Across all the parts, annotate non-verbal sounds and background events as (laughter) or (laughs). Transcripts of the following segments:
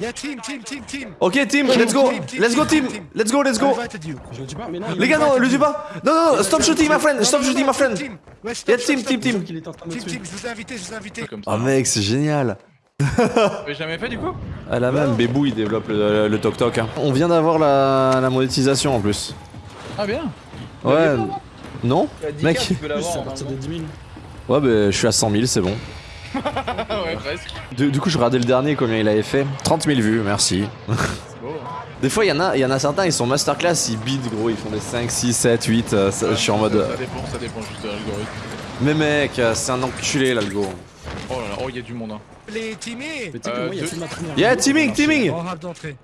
Yeah, team, team, team, team. Ok, team, let's go. Let's go, team. Let's go, let's go. Les gars, non, le tue pas. Non, non, non, stop shooting, my friend. Stop shooting, my friend. Stop, team, team, team. Team, team, je vous ai invité, je vous ai invité. Comme ça. Oh mec, c'est génial. (laughs) T'avais jamais fait du coup Ah la même, Bébou il développe le, le toc toc. hein. On vient d'avoir la, la monétisation en plus. Ah bien Ouais. Non Mec. Plus, c'est à partir de 10 000. Ouais, bah je suis à 100 000, c'est bon. (laughs) Ouais, presque. Du, du coup, je regardais le dernier, combien il avait fait 30 000 vues, merci. C'est beau. hein. Des fois, il y, en a- il y en a certains, ils sont masterclass, ils bident gros, ils font des 5, 6, 7, 8. euh, ça- je suis en mode. Ça, euh, ça dépend, ça dépend juste de l'algorithme. Mais mec, euh, c'est un enculé l'algo. Oh là là, oh, il y a du monde. Hein. Les que Euh, moi, il y a deux- toute ma première. Yeah, vidéo teaming, d'entrée.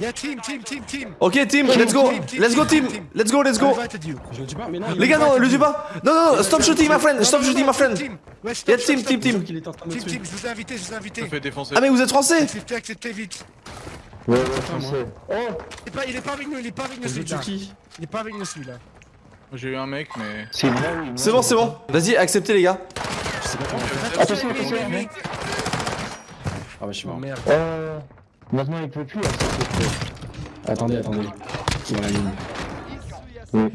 Yeah, team, team, team, team. Ok, team, let's go. Let's go, team Let's go, let's go. Les m'a gars, non, le tue pas. Non, non, non, stop shooting, my friend. Stop shooting, my friend. stop, team, team, team. Team, team, je vous ai invité, je vous ai invité. Ah, mais vous êtes français. Acceptez, acceptez vite. Ouais, ouais, français. Oh. Il est pas, avec nous, il est pas avec nous celui-là. qui Il est pas avec nous celui-là. J'ai eu un mec, mais. C'est bon, c'est bon Vas-y, acceptez les gars. Je sais pas comment faire. Attention, attention. Ah bah, je suis Oh mort. Maintenant, il peut plus. hein, ça, c'est Attendez, attendez. Qui va la ligne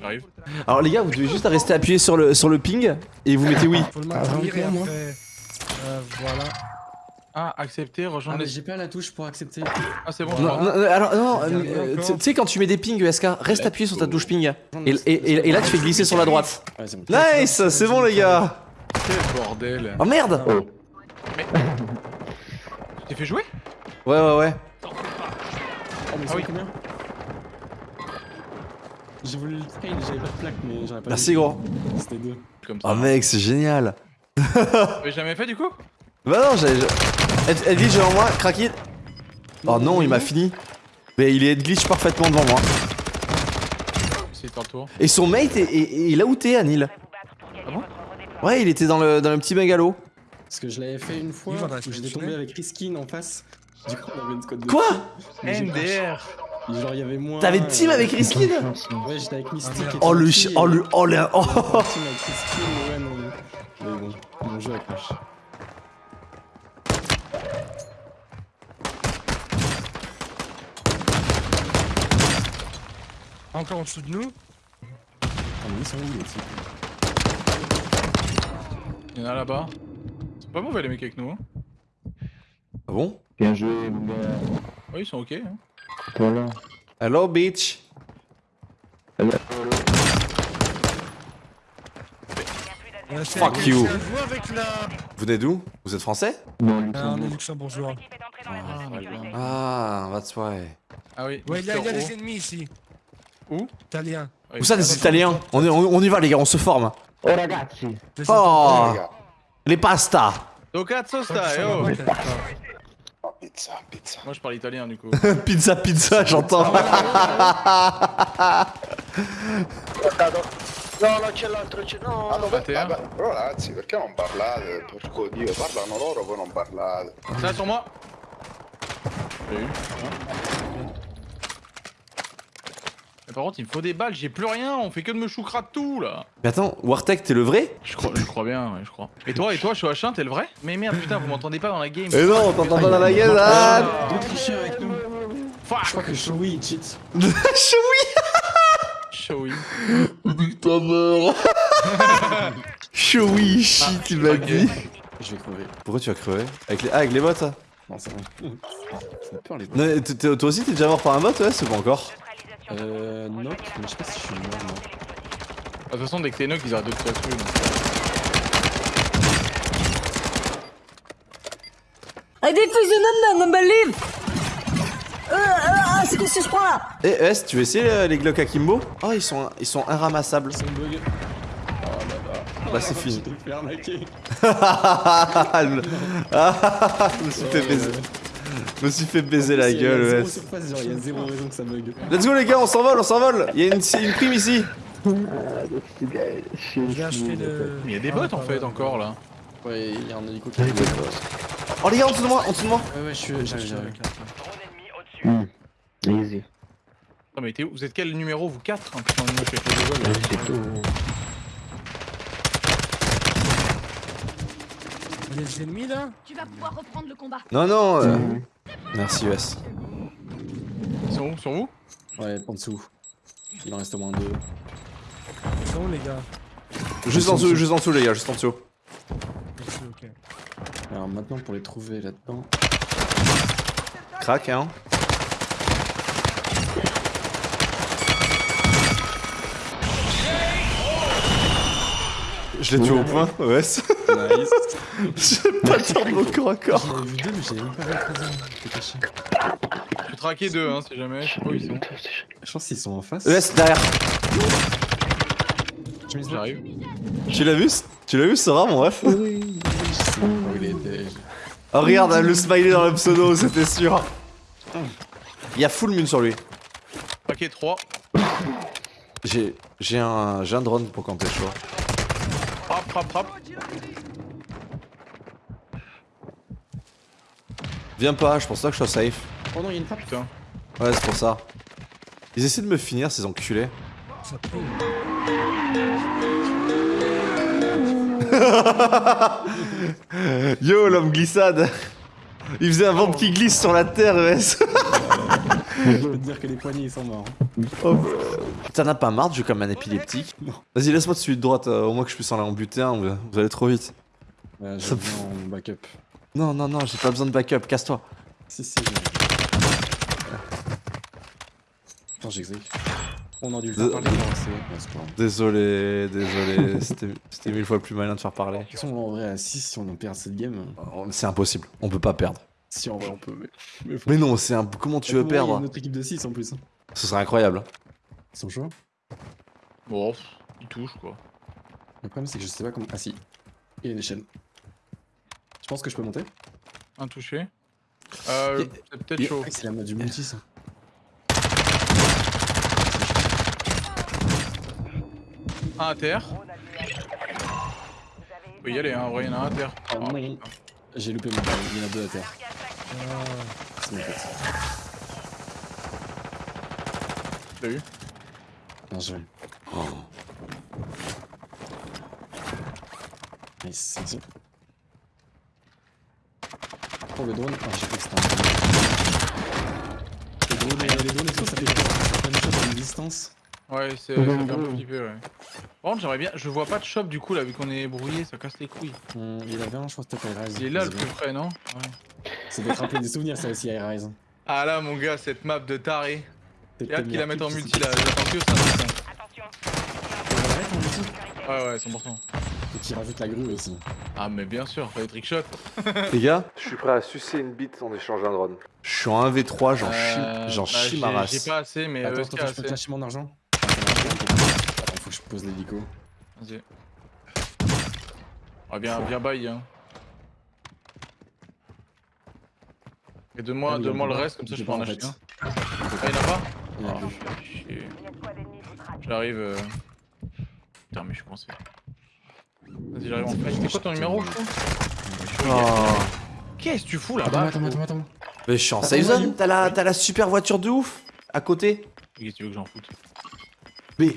J'arrive. Alors les gars, vous devez juste rester appuyé sur le, sur le ping et vous mettez oui. Faut le Ah, maintenir et après. Euh, voilà. Ah, accepter, Ah, rejoindre mais les. j'ai pas la touche pour accepter. Ah, c'est bon. Non, je non, non, alors non, euh, tu sais quand tu mets des pings ESK, reste appuyé sur ta touche ping. Et, et, et- et là tu fais glisser sur la droite. Ouais, c'est bon. Nice, c'est bon les gars. Quel bordel. Oh merde Oh. Tu t'es fait jouer? Ouais ouais ouais. Oh, mais Ah c'est oui. combien J'ai voulu le trail, j'avais pas de plaque, mais j'aurais pas. Merci vu. gros. C'était deux. Comme ça. Oh mec, c'est génial. (laughs) T'avais jamais fait du coup? Bah non, j'avais... Ed- Edglitch devant moi, craqué. Oh non, il m'a fini. Mais il est glitch parfaitement devant moi. C'est ton tour. Et son mate, est, est- est- il a outé Anil. Ah bon? Ouais, il était dans le, dans le petit bungalow. Parce que je l'avais fait une fois, où j'étais tombé avec Riskin en face. Du coup, on avait une squad de. Quoi. NDR Genre, il y avait moi. T'avais team euh, avec Riskin Ouais, j'étais avec Mystique. et Oh le et- Oh le... Oh le... Oh Team avec Riskin, ouais, non. Mais bon, mon jeu a crash. Encore en dessous de nous. Ah, mais ils sont où les types Il y en a là-bas. C'est pas mauvais les mecs avec nous. Hein. Ah bon? Bien joué, mon gars. Ouais, ils sont ok. Hein. Voilà. Hello bitch. C'est Fuck you. la. Vous venez d'où? Vous êtes français? Non, Ah, on est Luxembourg. luxembourgeois. Ah, that's why. Ah oui. Ouais, il y a, il y a des ennemis ici. Où? Italiens. Où ça des Italiens? on, est- on, on y va les gars, on se forme. Oh, ragazzi. Les Oh. Les pastas Do cazzo stai, Oh, pizza, pizza. Moi je parle italien du coup. (laughs) Pizza pizza, j'entends. No, non c'è l'altro, c'è... No, Ah, eh? vabbè, però ragazzi, perché non parlate? Porco dio, parlano loro, voi non parlate. Ça sur moi J'ai eu. Mais par contre il me faut des balles, j'ai plus rien, on fait que de me choucra tout là Mais attends, Wartech, t'es le vrai? Je crois, je crois bien, ouais, je crois. Et toi, et toi, je suis H1, t'es le vrai? Mais merde, putain, vous m'entendez pas dans la game. Eh non, on t'entend pas dans la ah Deux tricheurs avec nous. Je crois que Shoei il cheat. Choui Showy. Ta mère Choui, shit, il m'a dit. Je vais crever. Pourquoi tu as crevé avec les... Ah, avec les bots ça? Non, c'est bon. Ça peur les Non, Toi aussi, t'es déjà mort par un bot Ouais, c'est pas encore. Euh, knock, mais je sais pas si je suis mort, non. De toute façon, dès que t'es knock, ils arrêtent de te donc. I defuse the number, believe! Euh, euh, c'est qu'est-ce que je prends là? Eh, S, tu veux essayer euh, les Glock Akimbo Oh, ils sont, ils sont inramassables. C'est un bug. Bah, c'est fini. Je t'ai fait arnaquer. Ah, le- (laughs) Ah, je me suis fait baiser. Je me suis fait baiser la Il y a gueule, zéro ouais. surface, genre, il y a zéro raison que ça bug. Let's go les gars, on s'envole, on s'envole Il y a une, une prime ici il y a des bots en fait encore là. Ouais, il y a un hélico qui arrive. Oh les gars, en dessous de moi, en dessous de moi Ouais, ouais, je suis. J'arrive, j'arrive. Hmm. Easy. Non mais t'es où? Vous êtes quel numéro Vous 4 hein, putain, moi, je fais avec les deux, là. C'est tout. Il y a des ennemis là Tu vas pouvoir reprendre le combat. Non, non. euh, Merci, US. Ils sont où? Sur vous Ouais, en dessous. Il en reste au moins deux. Ils sont où les gars? Juste en dessous, juste en dessous, les gars, juste en dessous. Ok. Alors maintenant, pour les trouver là-dedans. Crac, hein. Je l'ai tué au point, ouais. Nice. J'ai pas de mon corps à corps. J'en ai vu deux, mais j'ai même pas vu le troisième. T'es caché. J'ai traqué deux, hein, si jamais. Je sais pas où ils sont. Je pense qu'ils sont en face. US derrière. J'arrive. Tu l'as vu Tu l'as vu ce rat, mon ref? Oui, je il était. Oh, regarde, le smiley dans le pseudo, c'était sûr. Il y a full mune sur lui. Traqué 3. J'ai j'ai un, j'ai un drone pour camper chaud. Frappe, frappe, frappe. Viens pas, je pense pas que je sois safe. Oh non, il y a une frappe. Putain. Ouais, c'est pour ça. Ils essaient de me finir, ces enculés. Ça. (laughs) Yo, l'homme glissade Il faisait un ventre qui glisse sur la terre, ES (laughs) Je peux te dire que les poignets ils sont morts. Oh, T'en as pas marre de jouer comme un épileptique. Vas-y, laisse-moi celui de droite, euh, au moins que je puisse en aller en buter un, vous allez trop vite. Ouais, Ça me bien en backup. Non, non, non, j'ai pas besoin de backup, casse-toi. Si, si, j'ai. Attends, j'exécute. On aurait dû le faire De- parler grave. Désolé, désolé, (laughs) c'était c'était mille fois plus malin de faire parler. De toute façon, en vrai, à 6, si on en perd cette game. Oh, C'est impossible, on peut pas perdre. Si en vrai, on peut. Mais, mais faut- Mais non, c'est un... Comment tu veux a perdre une autre équipe de 6 en plus. hein. Ce serait incroyable. Ils sont chauds. Bon, ils touchent quoi. Le problème, c'est que je sais pas comment. Ah si. Il y a une échelle. Je pense que je peux monter. Un touché. Euh, c'est peut-être chaud. Ah, C'est la mode du multi, ça. Un à terre. Faut y aller, hein, en vrai, il y en a un à terre. Oh Ah, non. J'ai loupé mon balle. Il y en a deux à terre. Ah, C'est mon pote. T'as vu? Bien joué. Nice, merci. Le drone, ah j'ai cru que c'était un drone. Les drones, et- les drones tout, ça fait une chose à une distance. Ouais, c'est un peu flipper, ouais. Par contre, j'aimerais bien. Je vois pas de shop du coup là, vu qu'on est brouillé, ça casse les couilles. Hum, il avait un, je crois que c'était Rise. Il est là le plus près, non? Ouais. Ça doit te rappeler des souvenirs, ça aussi, High Rise. Ah là, mon gars, cette map de taré. J'ai hâte qu'il la mette en multi là, j'attends que ça. putain. Ouais, en multi. Ouais, ouais, 100%. Et qui rajoute la grue aussi. Ah, mais bien sûr, fallait trickshot. (laughs) Les gars, je suis prêt à sucer une bite en échange d'un drone. Je suis en 1v3, j'en Euh, chie, j'en bah, chie j'ai- ma J'ai race. pas assez, mais Attends, euh, attends, je peux te lâcher mon argent. Attends, faut que je pose l'hélico. Vas-y. Ah, bien, bien bail, hein. Et donne-moi Ah oui, donne-moi on le reste, pas. comme ça je J'ai peux en pas, acheter un. Ah, il en a pas Ah, plus. chier. J'arrive. euh. Putain, mais je suis coincé. Vas-y, j'arrive en fait. C'est quoi ton numéro, je Oh. Qu'est-ce que tu fous là-bas attends, attends, attends. Mais je suis en safe zone, t'as la, super voiture de ouf à côté. Qu'est-ce que tu veux que j'en foute Mais.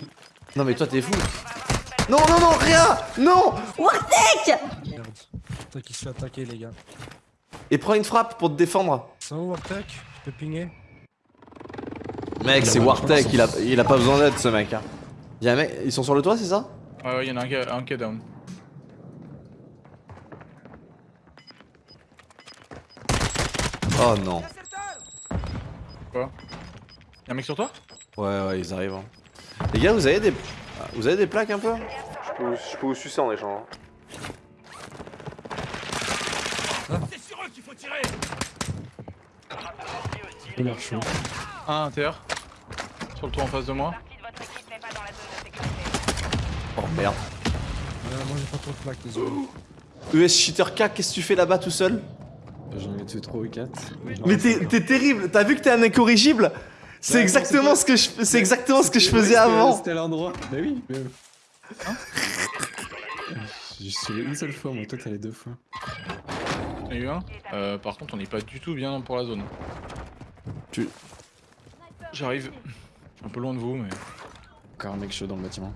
Non, mais toi t'es fou. Non, non, non, rien Non Wartek merde. Toi qui se fait attaquer, les gars. Et prends une frappe pour te défendre. C'est où Wartech Je peux pinguer Mec, c'est Wartech, il a, il a pas besoin d'aide ce mec. Hein. Un mec, ils sont sur le toit, c'est ça? Ouais, ouais, il y en a un qui a- un qui est down. Oh non. Quoi Y'a un mec sur toi Ouais, ouais, ils arrivent. hein. Les gars, vous avez des. ah, Vous avez des plaques un peu? Je peux, vous, je peux vous sucer en échange. Il a l'air chaud. Un à terre. Sur le toit en face de moi. Oh merde. Euh, Moi j'ai pas trop de plaques, désolé. ES Cheater K, qu'est-ce que tu fais là-bas tout seul? J'en ai tué 3 ou 4. Mais t'es t'es terrible, t'as vu que t'es un incorrigible? C'est Ouais, exactement non, ce que je, c'est exactement ce que je faisais avant. C'était à l'endroit. Bah oui, mais. J'ai tué (laughs) une seule fois, moi, toi t'as les deux fois. J'en ai eu un? Euh, par contre, on n'est pas du tout bien pour la zone. Tu- J'arrive. Un peu loin de vous, mais. Encore un mec chaud dans le bâtiment.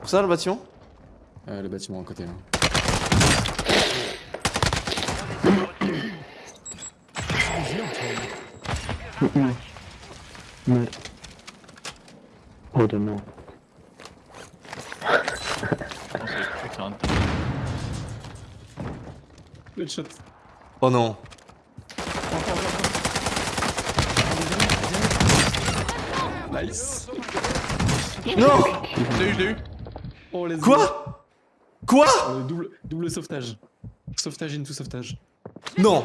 Pour ça le bâtiment? Euh, le bâtiment à côté là. Mais. Oh de non. Le. Oh non. Nice. Non Je l'ai eu, je l'ai eu. Oh, les Quoi? Quoi? Oh, le double, double sauvetage. Sauvetage into sauvetage. Non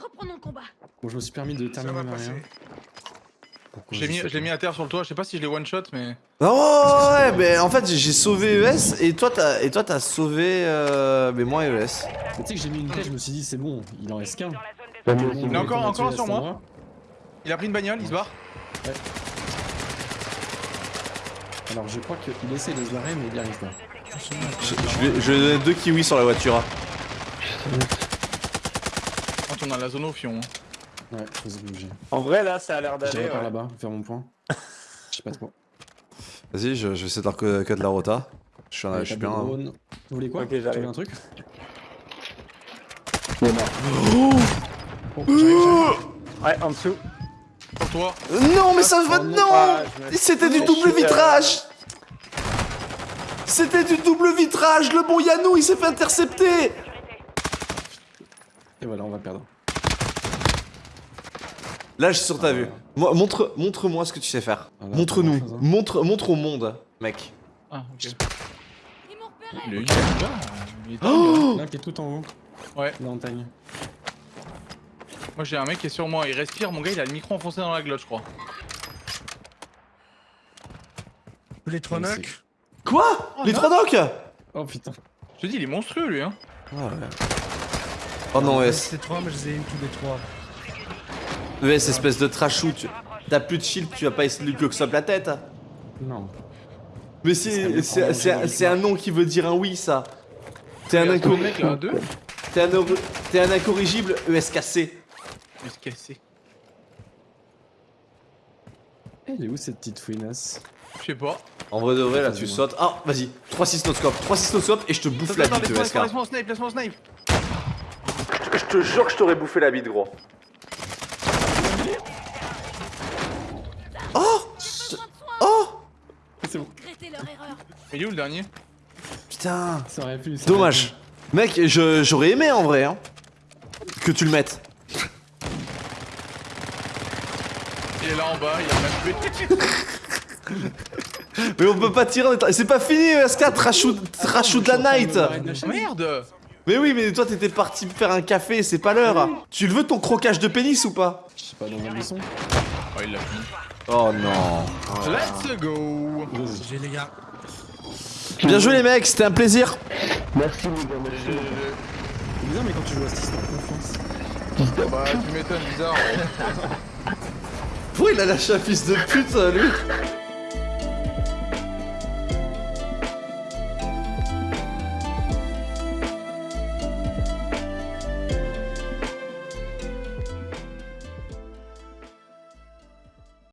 Reprenons le combat. Bon, je me suis permis de terminer ma rien. Pourquoi Je l'ai mis, à terre sur le toit. Je sais pas si je l'ai one shot, mais. Oh ouais, mais en fait j'ai sauvé ES et toi t'as et toi t'as sauvé euh, mais moi ES. Tu sais que j'ai mis une tête, je me suis dit, c'est bon, il en reste qu'un. Il est encore- encore sur moi. Il a pris une bagnole, il se barre. Alors, je crois qu'il essaie de se barrer, mais il y arrive pas. Je, ai donné deux kiwis sur la voiture. On a la zone au fion. hein. Ouais, faut se bouger. En vrai, là, ça a l'air J'irai d'aller. par ouais. là-bas, faire mon point. Je sais pas trop. Vas-y, je, je vais essayer de leur co- cut la rota. Je suis, Ouais, je suis bien. de hein. Vous voulez quoi Ok, Tu j'arrive. veux un truc Il est mort. Oh. Ouais, en dessous. Pour toi. Non, mais ça va. Oh, Non Ah, C'était du double vitrage C'était du double vitrage Le bon Yanou, il s'est fait intercepter Et voilà, on va perdre. Là, je suis sur ta vue. Moi, montre, montre-moi ce que tu sais faire. Ah, là, Montre-nous. hein. Montre, montre au monde, mec. Ah, ok. Repéré. Il est il est là. Il est Oh Là, qui est tout en haut. Ouais. La montagne. Moi j'ai un mec qui est sur moi, il respire, mon gars il a le micro enfoncé dans la glotte je crois. Les trois knocks. Quoi? Oh, Les trois docs Oh putain. Je te dis il est monstrueux lui hein. Oh non, ES. C'est trois, mais je les ai eu tous les trois. ES, espèce de trashou. Tu... T'as plus de shield, tu vas pas essayer de lui cloxop la tête. Non. Mais c'est un nom qui veut dire un oui, ça. T'es un, Regarde, inco- ton mec là, deux. t'es un, t'es un incorrigible E ESKC. Casser. Elle est où cette petite fouinasse? Je sais pas. En vrai de vrai, là, tu sautes. Ah, vas-y. 3-6 noscope. 3-6 noscope et je te bouffe la bite, laisse-moi, ESK. laisse-moi, laisse-moi snipe, laisse-moi snipe. Je te jure que je t'aurais bouffé la bite, gros. Oh Oh C'est bon. Il est où le dernier? Putain Ça aurait pu. ça aurait Dommage. Mec, je- j'aurais aimé en vrai, hein. Que tu le mettes. Il est là en bas, il a pas tué. (laughs) Mais on peut pas tirer en étant- C'est pas fini, trashou de la night Merde Mais oui, mais toi t'étais parti faire un café, c'est pas l'heure. Tu le veux ton croquage de pénis ou pas Je sais pas, dans un buisson. Oh il l'a fini. Oh non. Let's go. J'ai les gars. Bien joué les mecs, c'était un plaisir. Merci les gars, merci. C'est bizarre, mais quand tu joues à ce t'es en confiance. Bah tu m'étonnes bizarre. (laughs) Pourquoi il a lâché un fils de pute, lui?